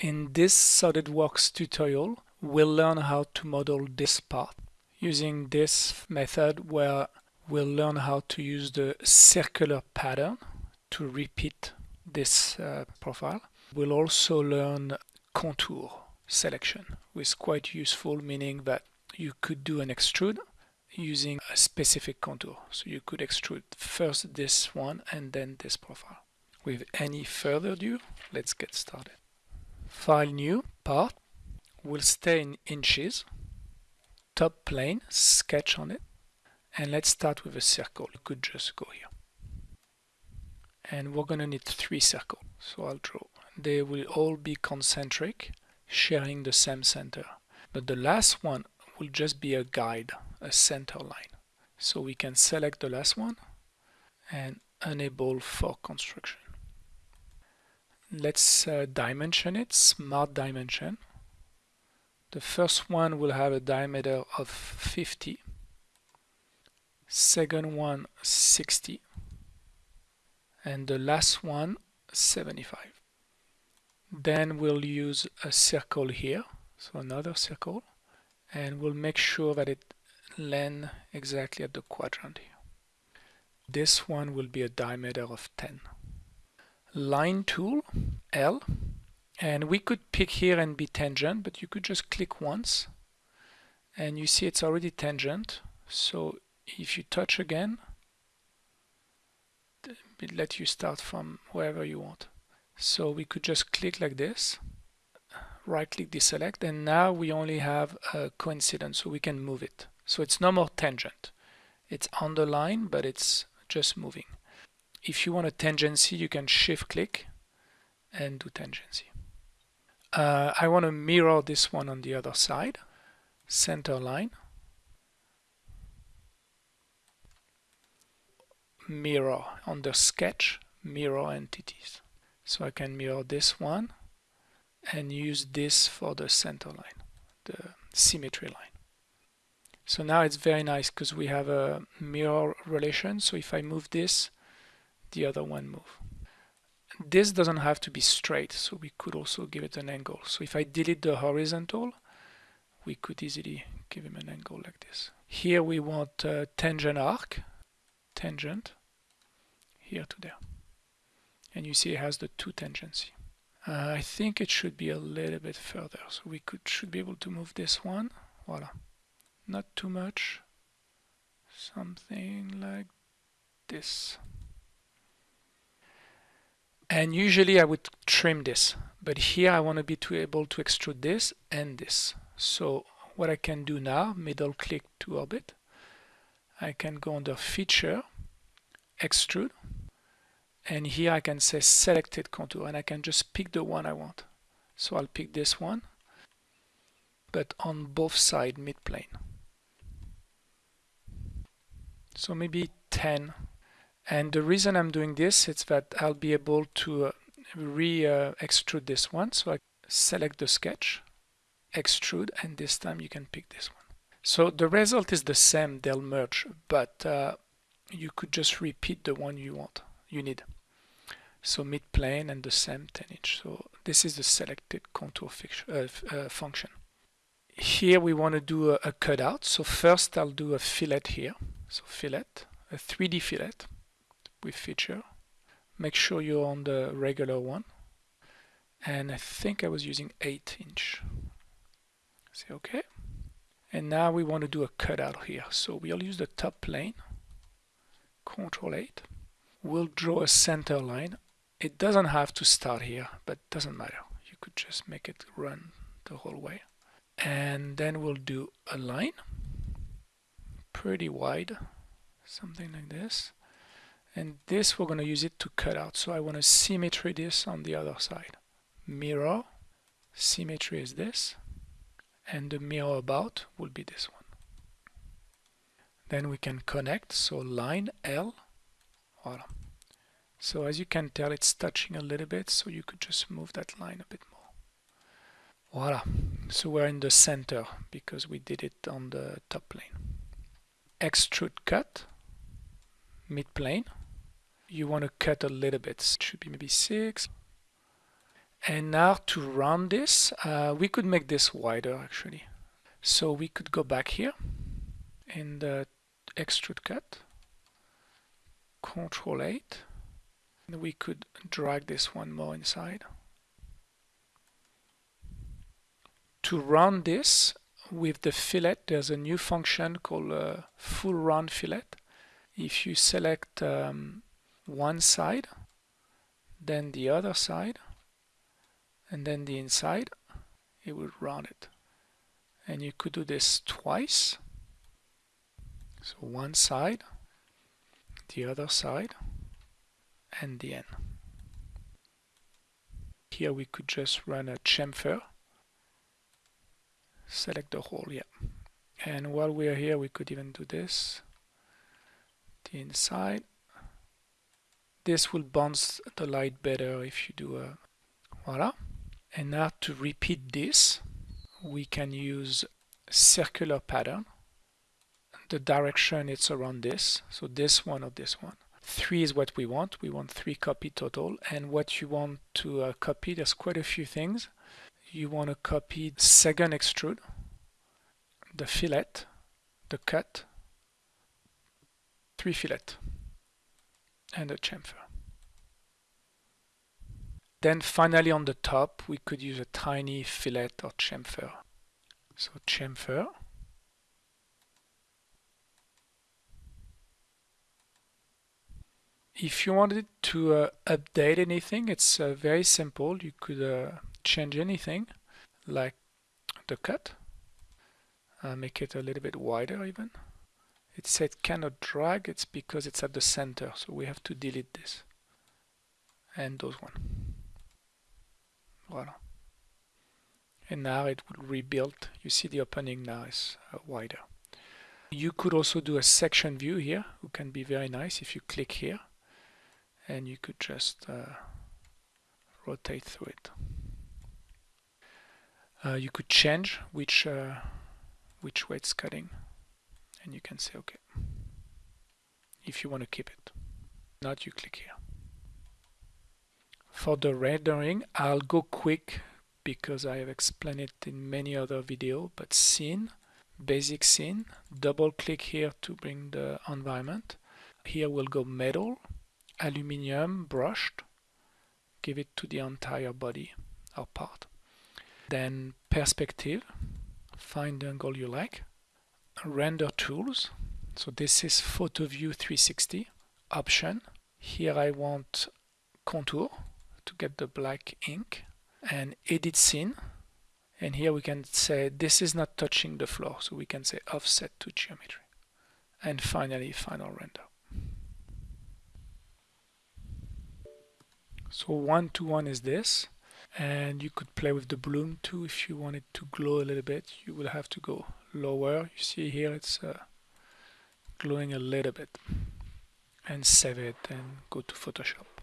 In this SolidWorks tutorial, we'll learn how to model this part using this method where we'll learn how to use the circular pattern to repeat this uh, profile. We'll also learn contour selection, which is quite useful, meaning that you could do an extrude using a specific contour. So you could extrude first this one and then this profile. With any further ado, let's get started. File new, part, will stay in inches, top plane, sketch on it, and let's start with a circle. You could just go here. And we're going to need three circles, so I'll draw. They will all be concentric, sharing the same center. But the last one will just be a guide, a center line. So we can select the last one and enable for construction. Let's uh, dimension it, smart dimension. The first one will have a diameter of 50, second one 60, and the last one 75. Then we'll use a circle here, so another circle, and we'll make sure that it lands exactly at the quadrant here. This one will be a diameter of 10 line tool L and we could pick here and be tangent but you could just click once and you see it's already tangent. So if you touch again it let you start from wherever you want. So we could just click like this right click deselect and now we only have a coincidence so we can move it. So it's no more tangent. It's on the line but it's just moving if you want a tangency, you can shift click and do tangency. Uh, I want to mirror this one on the other side, center line, mirror under sketch, mirror entities. So I can mirror this one and use this for the center line, the symmetry line. So now it's very nice because we have a mirror relation. So if I move this, the other one move. This doesn't have to be straight, so we could also give it an angle. So if I delete the horizontal, we could easily give him an angle like this. Here we want tangent arc, tangent, here to there. And you see it has the two tangency. Uh, I think it should be a little bit further, so we could should be able to move this one. Voila. Not too much. Something like this and usually I would trim this but here I want to be to able to extrude this and this. So what I can do now middle click to orbit I can go under feature extrude and here I can say selected contour and I can just pick the one I want. So I'll pick this one but on both side mid plane. So maybe 10 and the reason I'm doing this is that I'll be able to uh, re-extrude this one. So I select the sketch, extrude, and this time you can pick this one. So the result is the same, they'll merge, but uh, you could just repeat the one you want, you need. So mid-plane and the same 10 inch. So this is the selected contour uh, uh, function. Here we want to do a, a cutout. So first I'll do a fillet here. So fillet, a 3D fillet with feature. Make sure you're on the regular one. And I think I was using 8 inch. Say OK. And now we want to do a cutout here. So we'll use the top plane, Control 8. We'll draw a center line. It doesn't have to start here, but doesn't matter. You could just make it run the whole way. And then we'll do a line, pretty wide, something like this and this we're going to use it to cut out. So I want to symmetry this on the other side. Mirror symmetry is this and the mirror about will be this one. Then we can connect so line L voila. So as you can tell it's touching a little bit so you could just move that line a bit more. Voila. So we're in the center because we did it on the top plane. Extrude cut mid plane you want to cut a little bit. It should be maybe 6. And now to run this, uh, we could make this wider actually. So we could go back here in the extrude cut, Control 8, and we could drag this one more inside. To run this with the fillet, there's a new function called uh, full round fillet. If you select um, one side, then the other side, and then the inside, it will round it. And you could do this twice. So one side, the other side, and the end. Here we could just run a chamfer select the whole yeah and while we are here we could even do this the inside this will bounce the light better if you do a voila. And now to repeat this we can use circular pattern. The direction it's around this so this one or this one. Three is what we want. We want three copy total. And what you want to uh, copy there's quite a few things. You want to copy second extrude, the fillet, the cut, three fillet, and a chamfer. Then finally on the top we could use a tiny fillet or chamfer. So chamfer. If you wanted to uh, update anything, it's uh, very simple. You could uh, change anything like the cut uh, make it a little bit wider even it said cannot drag it's because it's at the center so we have to delete this. And those one. Voila. And now it will rebuild. You see the opening now is uh, wider. You could also do a section view here who can be very nice if you click here. And you could just uh, rotate through it. Uh, you could change which uh, which way it's cutting and you can say okay if you want to keep it not you click here. For the rendering I'll go quick because I have explained it in many other videos but scene basic scene double click here to bring the environment. Here we'll go metal aluminium brushed give it to the entire body or part. Then perspective, find the angle you like, render tools, so this is photo view 360, option, here I want contour to get the black ink, and edit scene, and here we can say this is not touching the floor, so we can say offset to geometry. And finally, final render. So one to one is this. And you could play with the bloom too if you want it to glow a little bit. You will have to go lower. You see here it's uh, glowing a little bit and save it and go to Photoshop